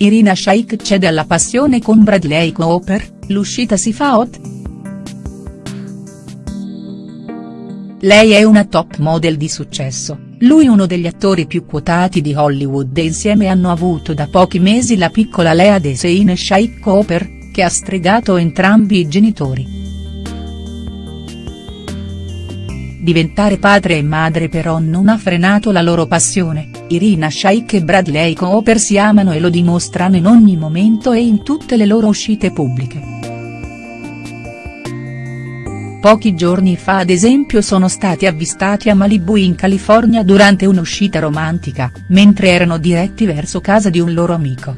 Irina Shayk cede alla passione con Bradley Cooper, l'uscita si fa hot?. Lei è una top model di successo, lui uno degli attori più quotati di Hollywood e insieme hanno avuto da pochi mesi la piccola Lea Desein Shayk Cooper, che ha stregato entrambi i genitori. Diventare padre e madre però non ha frenato la loro passione, Irina Shayk e Bradley Cooper si amano e lo dimostrano in ogni momento e in tutte le loro uscite pubbliche. Pochi giorni fa ad esempio sono stati avvistati a Malibu in California durante un'uscita romantica, mentre erano diretti verso casa di un loro amico.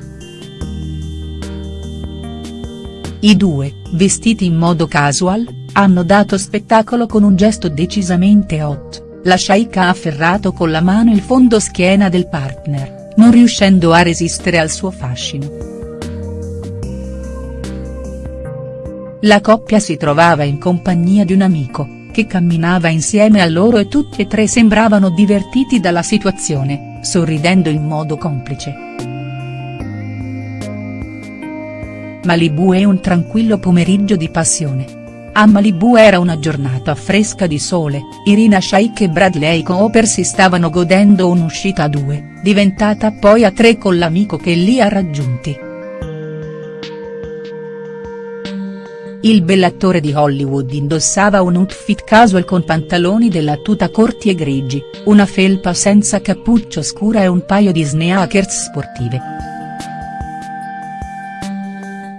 I due, vestiti in modo casual, hanno dato spettacolo con un gesto decisamente hot, la Shaik ha afferrato con la mano il fondo schiena del partner, non riuscendo a resistere al suo fascino. La coppia si trovava in compagnia di un amico, che camminava insieme a loro e tutti e tre sembravano divertiti dalla situazione, sorridendo in modo complice. Malibu è un tranquillo pomeriggio di passione a Malibu era una giornata fresca di sole, Irina Shayk e Bradley Cooper si stavano godendo un'uscita a due, diventata poi a tre con l'amico che li ha raggiunti. Il bellattore di Hollywood indossava un outfit casual con pantaloni della tuta corti e grigi, una felpa senza cappuccio scura e un paio di sneakers sportive.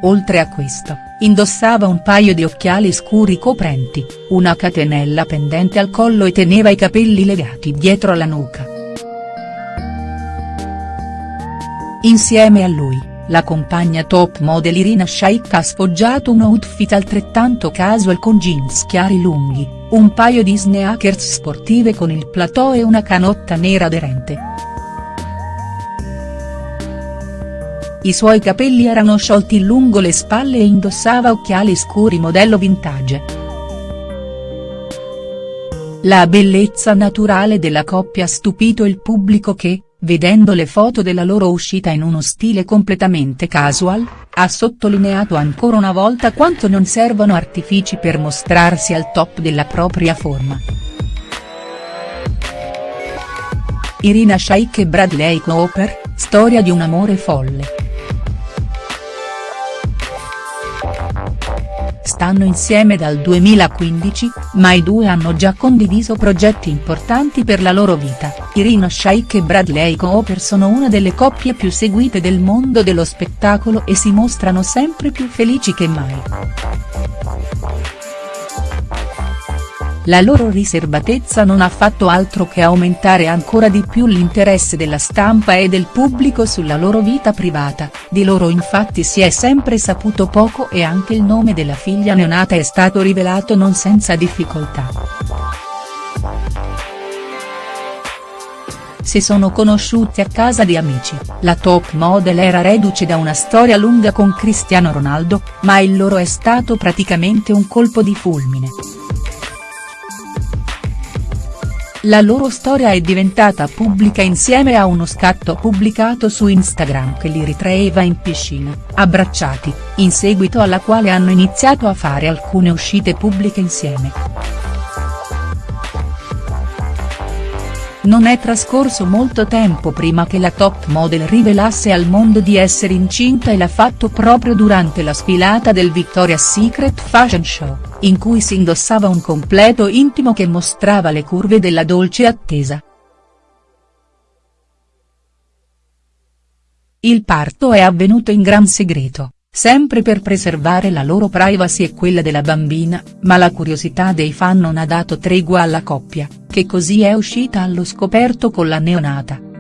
Oltre a questo, indossava un paio di occhiali scuri coprenti, una catenella pendente al collo e teneva i capelli legati dietro la nuca. Insieme a lui, la compagna top model Irina Shayk ha sfoggiato un outfit altrettanto casual con jeans chiari lunghi, un paio di sneakers sportive con il plateau e una canotta nera aderente. I suoi capelli erano sciolti lungo le spalle e indossava occhiali scuri modello vintage. La bellezza naturale della coppia ha stupito il pubblico che, vedendo le foto della loro uscita in uno stile completamente casual, ha sottolineato ancora una volta quanto non servono artifici per mostrarsi al top della propria forma. Irina Shayk e Bradley Cooper, storia di un amore folle. Stanno insieme dal 2015, ma i due hanno già condiviso progetti importanti per la loro vita, Irina Shayk e Bradley Cooper sono una delle coppie più seguite del mondo dello spettacolo e si mostrano sempre più felici che mai. La loro riservatezza non ha fatto altro che aumentare ancora di più l'interesse della stampa e del pubblico sulla loro vita privata, di loro infatti si è sempre saputo poco e anche il nome della figlia neonata è stato rivelato non senza difficoltà. Si sono conosciuti a casa di amici, la top model era reduce da una storia lunga con Cristiano Ronaldo, ma il loro è stato praticamente un colpo di fulmine. La loro storia è diventata pubblica insieme a uno scatto pubblicato su Instagram che li ritraeva in piscina, abbracciati, in seguito alla quale hanno iniziato a fare alcune uscite pubbliche insieme. Non è trascorso molto tempo prima che la top model rivelasse al mondo di essere incinta e l'ha fatto proprio durante la sfilata del Victoria's Secret Fashion Show in cui si indossava un completo intimo che mostrava le curve della dolce attesa. Il parto è avvenuto in gran segreto, sempre per preservare la loro privacy e quella della bambina, ma la curiosità dei fan non ha dato tregua alla coppia, che così è uscita allo scoperto con la neonata.